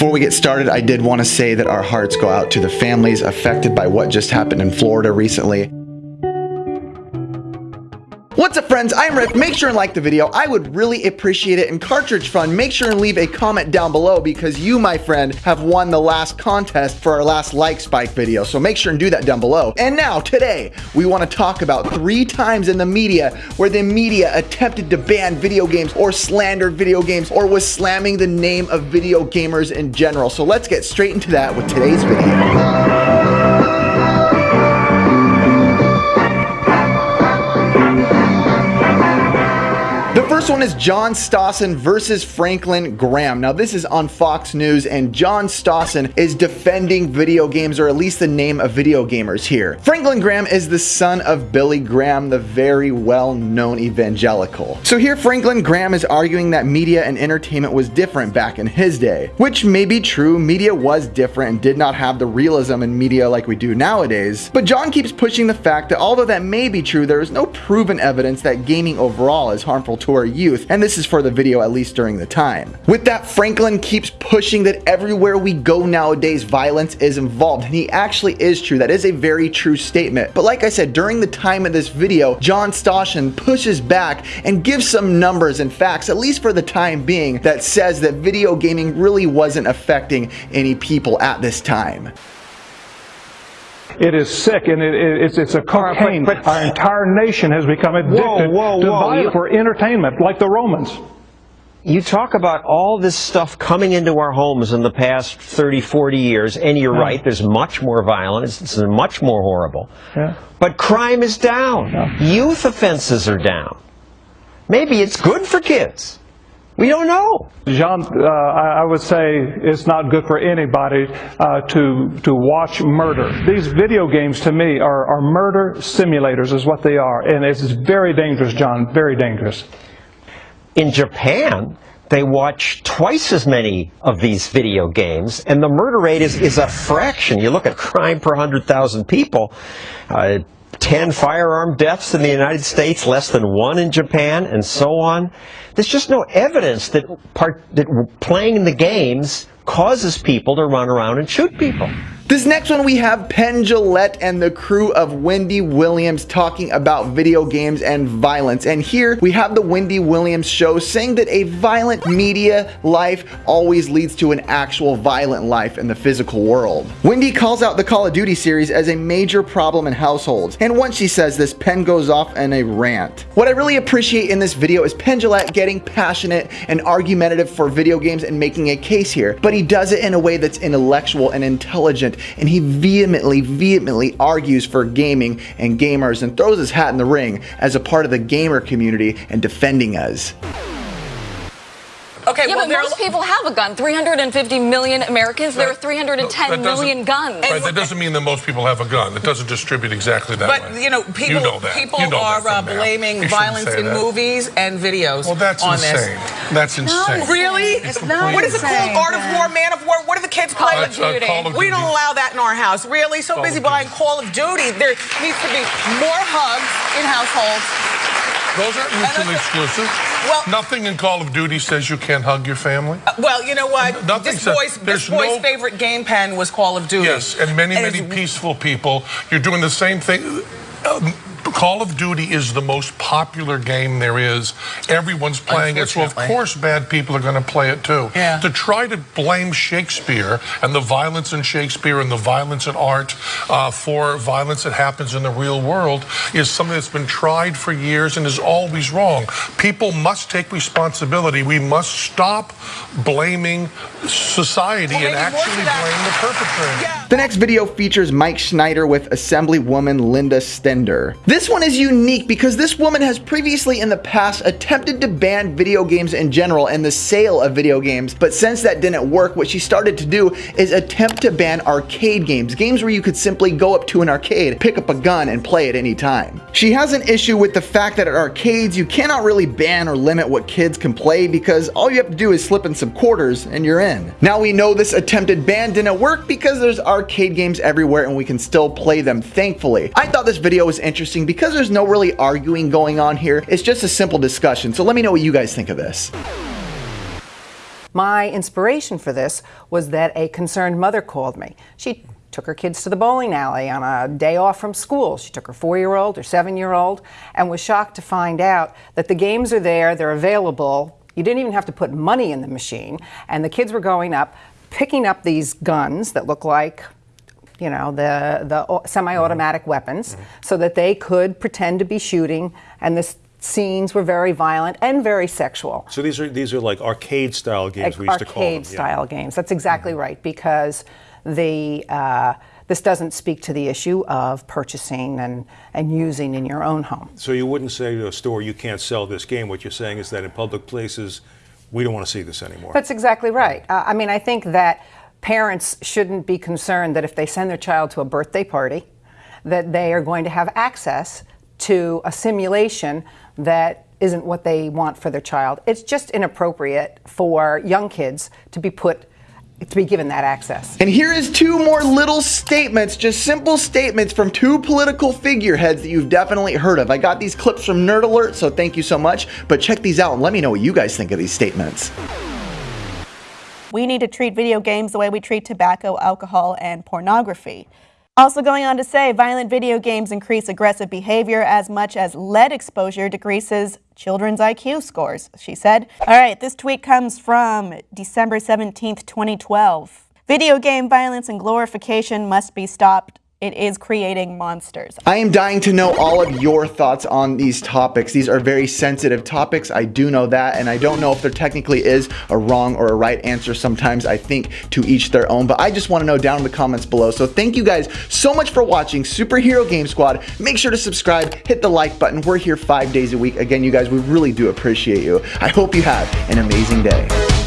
Before we get started, I did want to say that our hearts go out to the families affected by what just happened in Florida recently. What's up friends, I'm Rick. Make sure and like the video. I would really appreciate it. And Cartridge Fun, make sure and leave a comment down below because you, my friend, have won the last contest for our last like spike video. So make sure and do that down below. And now, today, we want to talk about three times in the media where the media attempted to ban video games or slandered video games or was slamming the name of video gamers in general. So let's get straight into that with today's video. One is John Stossel versus Franklin Graham. Now, this is on Fox News, and John Stossel is defending video games, or at least the name of video gamers here. Franklin Graham is the son of Billy Graham, the very well-known evangelical. So here, Franklin Graham is arguing that media and entertainment was different back in his day, which may be true. Media was different and did not have the realism in media like we do nowadays. But John keeps pushing the fact that although that may be true, there is no proven evidence that gaming overall is harmful to our youth, and this is for the video at least during the time. With that, Franklin keeps pushing that everywhere we go nowadays, violence is involved, and he actually is true. That is a very true statement. But like I said, during the time of this video, John Stossel pushes back and gives some numbers and facts, at least for the time being, that says that video gaming really wasn't affecting any people at this time. It is sick, and it, it, it's, it's a cocaine. But, but, Our entire nation has become addicted whoa, whoa, to whoa. for entertainment, like the Romans. You talk about all this stuff coming into our homes in the past 30, 40 years, and you're yeah. right, there's much more violence, it's much more horrible. Yeah. But crime is down. Yeah. Youth offenses are down. Maybe it's good for kids. We don't know. Jean, uh, I, would say it's not good for anybody uh, to to watch murder. These video games, to me, are, are murder simulators, is what they are, and it's very dangerous, John. Very dangerous. In Japan, they watch twice as many of these video games, and the murder rate is, is a fraction. You look at crime per 100,000 people, uh, 10 firearm deaths in the United States, less than one in Japan, and so on. There's just no evidence that, part, that playing the games causes people to run around and shoot people. This next one we have Penn Jillette and the crew of Wendy Williams talking about video games and violence. And here we have the Wendy Williams show saying that a violent media life always leads to an actual violent life in the physical world. Wendy calls out the Call of Duty series as a major problem in households. And once she says this, Penn goes off in a rant. What I really appreciate in this video is Penn Jillette getting passionate and argumentative for video games and making a case here. But he does it in a way that's intellectual and intelligent and he vehemently, vehemently argues for gaming and gamers and throws his hat in the ring as a part of the gamer community and defending us. Okay, yeah, well, but most people have a gun. 350 million Americans. There are 310 no, million guns. Right, that doesn't mean that most people have a gun. It doesn't distribute exactly that but, way. But you know, people, you know people you know are uh, blaming violence in that. movies and videos. Well, that's on insane. This. That's insane. No, really? It's not what is it called? Art of War, Man of War. What do the kids play? Call of Duty. Uh, Call of we don't allow that in our house. Really? So Call busy buying Call of Duty. There needs to be more hugs in households those aren't mutually exclusive. Well, nothing in Call of Duty says you can't hug your family. Uh, well, you know what? Nothing this boy's, this boy's no, favorite game Penn was Call of Duty. Yes, and many, and many peaceful people. You're doing the same thing. Um, Call of Duty is the most popular game there is. Everyone's playing it, so of course bad people are going to play it too. Yeah. To try to blame Shakespeare and the violence in Shakespeare and the violence in art uh, for violence that happens in the real world is something that's been tried for years and is always wrong. People must take responsibility. We must stop blaming society well, and actually blame the perpetrator. Yeah. The next video features Mike Schneider with Assemblywoman Linda Stender. This one is unique because this woman has previously in the past attempted to ban video games in general and the sale of video games, but since that didn't work, what she started to do is attempt to ban arcade games, games where you could simply go up to an arcade, pick up a gun, and play at any time. She has an issue with the fact that at arcades, you cannot really ban or limit what kids can play because all you have to do is slip in some quarters and you're in. Now we know this attempted ban didn't work because there's arcade games everywhere and we can still play them, thankfully. I thought this video was interesting interesting because there's no really arguing going on here. It's just a simple discussion. So let me know what you guys think of this. My inspiration for this was that a concerned mother called me. She took her kids to the bowling alley on a day off from school. She took her four year old or seven year old and was shocked to find out that the games are there, they're available. You didn't even have to put money in the machine. And the kids were going up, picking up these guns that look like you know the the semi-automatic mm-hmm. weapons mm-hmm. so that they could pretend to be shooting and the scenes were very violent and very sexual so these are these are like arcade style games we used to call them arcade style yeah. games that's exactly mm-hmm. right because the uh, this doesn't speak to the issue of purchasing and, and using in your own home. So you wouldn't say to a store, you can't sell this game. What you're saying is that in public places, we don't want to see this anymore. That's exactly right. Uh, I mean, I think that parents shouldn't be concerned that if they send their child to a birthday party, that they are going to have access to a simulation that isn't what they want for their child. It's just inappropriate for young kids to be put to be given that access. And here is two more little statements, just simple statements from two political figureheads that you've definitely heard of. I got these clips from Nerd Alert, so thank you so much. But check these out and let me know what you guys think of these statements. We need to treat video games the way we treat tobacco, alcohol, and pornography. Also going on to say, violent video games increase aggressive behavior as much as lead exposure decreases children's IQ scores, she said. All right, this tweet comes from December 17th, 2012. Video game violence and glorification must be stopped it is creating monsters. I am dying to know all of your thoughts on these topics. These are very sensitive topics. I do know that, and I don't know if there technically is a wrong or a right answer. Sometimes I think to each their own, but I just want to know down in the comments below. So thank you guys so much for watching Superhero Game Squad. Make sure to subscribe, hit the like button. We're here five days a week. Again, you guys, we really do appreciate you. I hope you have an amazing day.